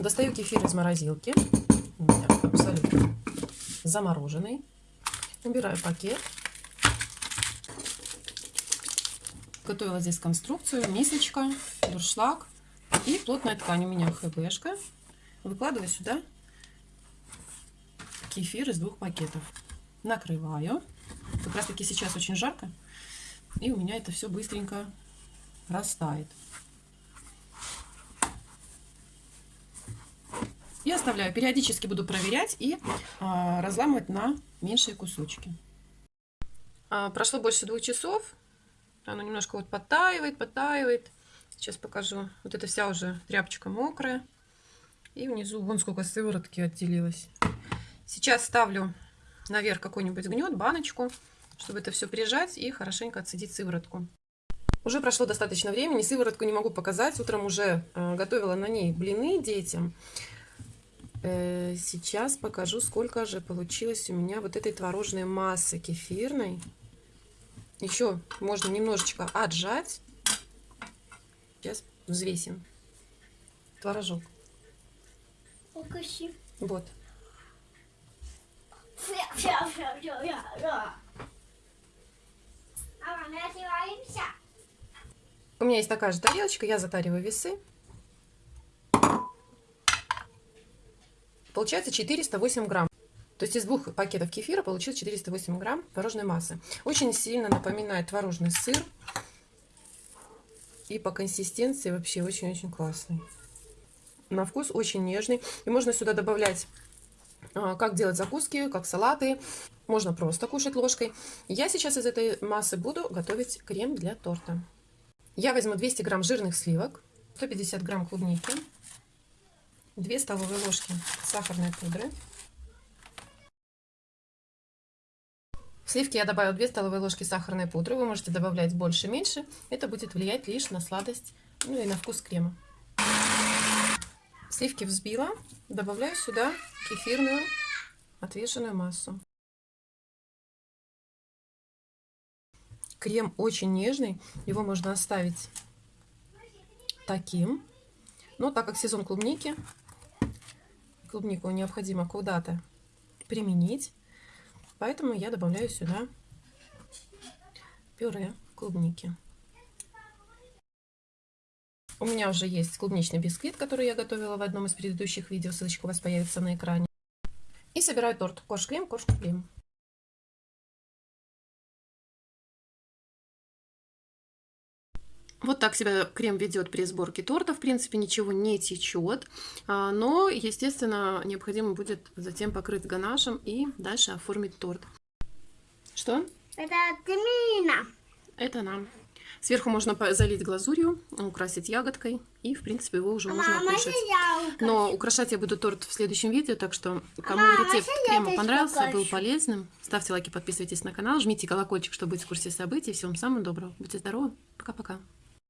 Достаю кефир из морозилки. У меня абсолютно замороженный. Убираю пакет. Готовила здесь конструкцию. Мисочка, дуршлаг и плотная ткань. У меня хбшка. Выкладываю сюда кефир из двух пакетов. Накрываю. Как раз таки сейчас очень жарко. И у меня это все быстренько растает. И оставляю. Периодически буду проверять и а, разламывать на меньшие кусочки. А, прошло больше двух часов. Оно немножко вот подтаивает, подтаивает. Сейчас покажу. Вот эта вся уже тряпочка мокрая. И внизу вон сколько сыворотки отделилось. Сейчас ставлю наверх какой-нибудь гнет, баночку, чтобы это все прижать и хорошенько отсадить сыворотку. Уже прошло достаточно времени, сыворотку не могу показать. Утром уже э, готовила на ней блины детям. Э, сейчас покажу, сколько же получилось у меня вот этой творожной массы кефирной. Еще можно немножечко отжать. Сейчас взвесим. Творожок. Покажи. Вот. У меня есть такая же тарелочка, я затариваю весы. Получается 408 грамм. То есть из двух пакетов кефира получилось 408 грамм творожной массы. Очень сильно напоминает творожный сыр. И по консистенции вообще очень-очень классный. На вкус очень нежный. И можно сюда добавлять, а, как делать закуски, как салаты. Можно просто кушать ложкой. Я сейчас из этой массы буду готовить крем для торта. Я возьму 200 грамм жирных сливок, 150 грамм клубники, 2 столовые ложки сахарной пудры. В сливки я добавила 2 столовые ложки сахарной пудры. Вы можете добавлять больше, меньше. Это будет влиять лишь на сладость, ну и на вкус крема. Сливки взбила. Добавляю сюда кефирную отвешенную массу. Крем очень нежный. Его можно оставить таким. Но так как сезон клубники, клубнику необходимо куда-то применить. Поэтому я добавляю сюда пюре клубники. У меня уже есть клубничный бисквит, который я готовила в одном из предыдущих видео. Ссылочка у вас появится на экране. И собираю торт. Корж-крем, корж-крем. Вот так себя крем ведет при сборке торта. В принципе, ничего не течет. А, но, естественно, необходимо будет затем покрыть ганашем и дальше оформить торт. Что? Это Тмина. Это нам. Сверху можно залить глазурью, украсить ягодкой. И, в принципе, его уже можно Мама, кушать. я Но украшать я буду торт в следующем видео. Так что, кому Мама, рецепт я крема понравился, был полезным, ставьте лайки, подписывайтесь на канал, жмите колокольчик, чтобы быть в курсе событий. Всем самого доброго. Будьте здоровы. Пока-пока.